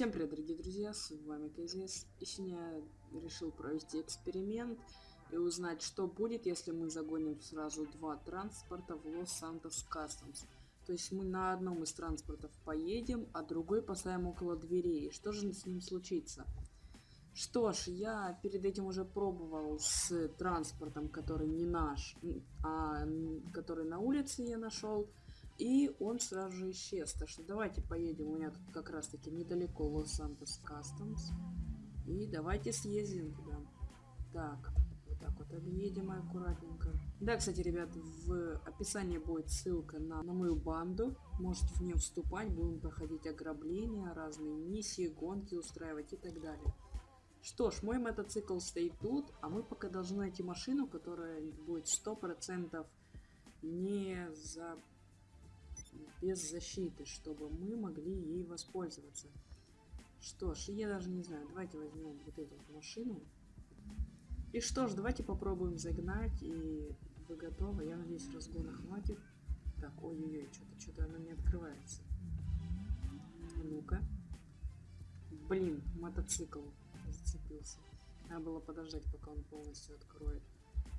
Всем привет, дорогие друзья, с вами КЗС. И сегодня я решил провести эксперимент и узнать, что будет, если мы загоним сразу два транспорта в Лос-Сантос Customs. То есть мы на одном из транспортов поедем, а другой поставим около дверей. Что же с ним случится? Что ж, я перед этим уже пробовал с транспортом, который не наш, а который на улице я нашел. И он сразу же исчез. Так что давайте поедем. У меня тут как раз таки недалеко Лос-Сантос Customs. И давайте съездим туда. Так, вот так вот объедем аккуратненько. Да, кстати, ребят, в описании будет ссылка на, на мою банду. Можете в нее вступать. Будем проходить ограбления, разные миссии, гонки устраивать и так далее. Что ж, мой мотоцикл стоит тут, а мы пока должны найти машину, которая будет 100% не за без защиты, чтобы мы могли ей воспользоваться. Что ж, я даже не знаю, давайте возьмем вот эту вот машину. И что ж, давайте попробуем загнать, и вы готовы? Я надеюсь, разгона хватит. Так, ой-ой-ой, что-то что-то она не открывается. Ну-ка. Блин, мотоцикл зацепился. Надо было подождать, пока он полностью откроет.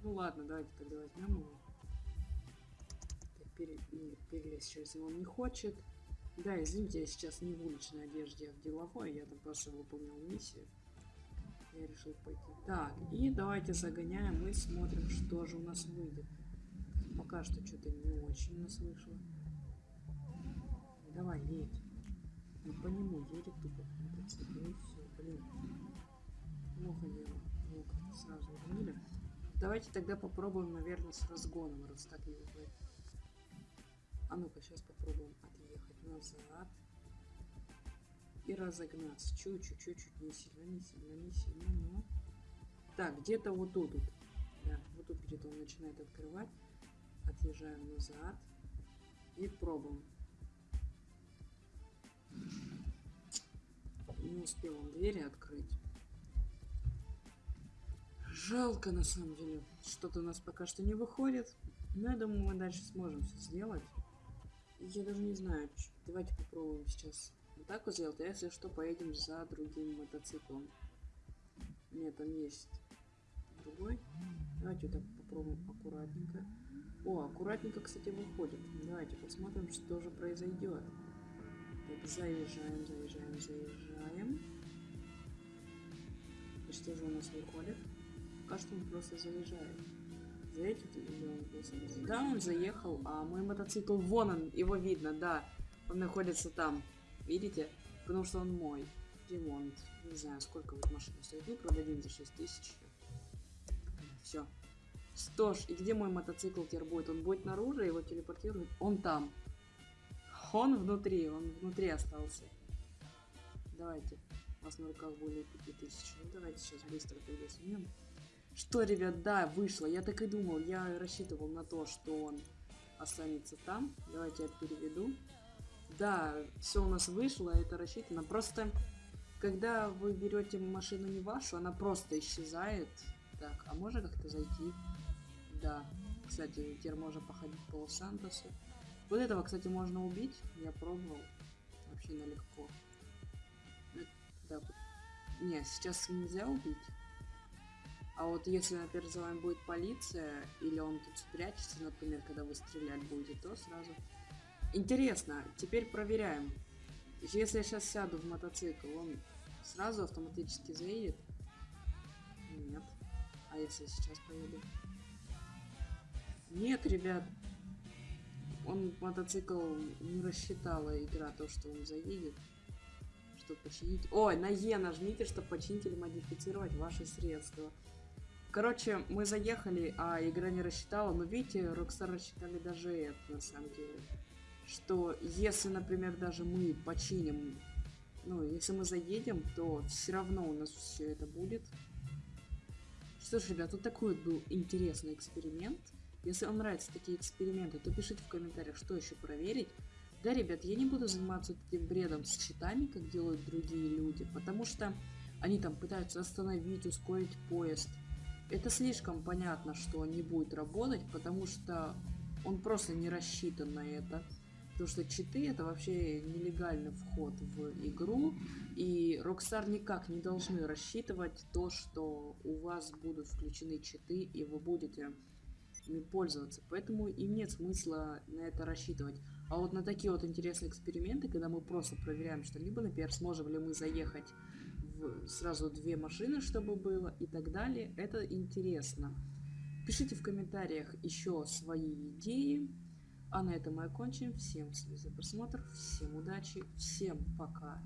Ну ладно, давайте тогда возьмем его пере, перелезть через него не хочет. Да, извините, я сейчас не в уличной одежде, а в деловой. Я там просто выполнял миссию. Я решил пойти. Так, и давайте загоняем и смотрим, что же у нас выйдет. Пока что что-то не очень нас вышло. Давай, едь. Ну по нему едет тупо сразу убили. Давайте тогда попробуем, наверное, с разгоном, раз так не выходит. А ну-ка, сейчас попробуем отъехать назад. И разогнаться. Чуть-чуть, чуть-чуть, не сильно, не сильно, не сильно, но... Так, где-то вот тут. Да, вот тут где-то он начинает открывать. Отъезжаем назад. И пробуем. Не успел он двери открыть. Жалко на самом деле. Что-то у нас пока что не выходит. Но я думаю, мы дальше сможем все сделать. Я даже не знаю. Давайте попробуем сейчас вот так вот сделать. А если что, поедем за другим мотоциклом. Нет, там есть другой. Давайте вот так попробуем аккуратненько. О, аккуратненько, кстати, выходит. Давайте посмотрим, что же произойдет. Так, заезжаем, заезжаем, заезжаем. И что же у нас выходит? Пока что он просто заезжает. Заедет или Да, он заехал, а мой мотоцикл, вон он, его видно, да. Он находится там, видите? Потому что он мой. Ремонт. Не знаю, сколько вот машина стоит. Ну, продадим за 6 тысяч. Все. Что ж, и где мой мотоцикл теперь будет? Он будет наружу, его телепортируют. Он там. Он внутри, он внутри остался. Давайте. У вас на руках более 5000. Ну, давайте сейчас быстро снимем. Что, ребят, да, вышло. Я так и думал. Я рассчитывал на то, что он останется там. Давайте я переведу. Да, все у нас вышло, это рассчитано. Просто, когда вы берете машину не вашу, она просто исчезает. Так, а можно как-то зайти? Да. Кстати, теперь можно походить по Лос-Сантосу. Вот этого, кстати, можно убить. Я пробовал. Вообще налегко. Да. Не, сейчас нельзя убить. А вот если, например, за вами будет полиция, или он тут спрячется, например, когда вы стрелять будете, то сразу... Интересно, теперь проверяем. Если я сейчас сяду в мотоцикл, он сразу автоматически заедет? Нет. А если сейчас поеду? Нет, ребят. Он мотоцикл не рассчитала игра то, что он заедет. Чтобы починить... Ой, на Е нажмите, чтобы починить или модифицировать ваши средства. Короче, мы заехали, а игра не рассчитала. Но видите, Rockstar рассчитали даже это, на самом деле. Что если, например, даже мы починим... Ну, если мы заедем, то все равно у нас все это будет. Что ж, ребят, вот такой вот был интересный эксперимент. Если вам нравятся такие эксперименты, то пишите в комментариях, что еще проверить. Да, ребят, я не буду заниматься этим бредом с читами, как делают другие люди, потому что они там пытаются остановить, ускорить поезд это слишком понятно, что не будет работать, потому что он просто не рассчитан на это. Потому что читы это вообще нелегальный вход в игру, и Rockstar никак не должны рассчитывать то, что у вас будут включены читы, и вы будете ими пользоваться. Поэтому им нет смысла на это рассчитывать. А вот на такие вот интересные эксперименты, когда мы просто проверяем что-либо, например, сможем ли мы заехать сразу две машины, чтобы было, и так далее, это интересно. Пишите в комментариях еще свои идеи. А на этом мы окончим. Всем спасибо за просмотр, всем удачи, всем пока.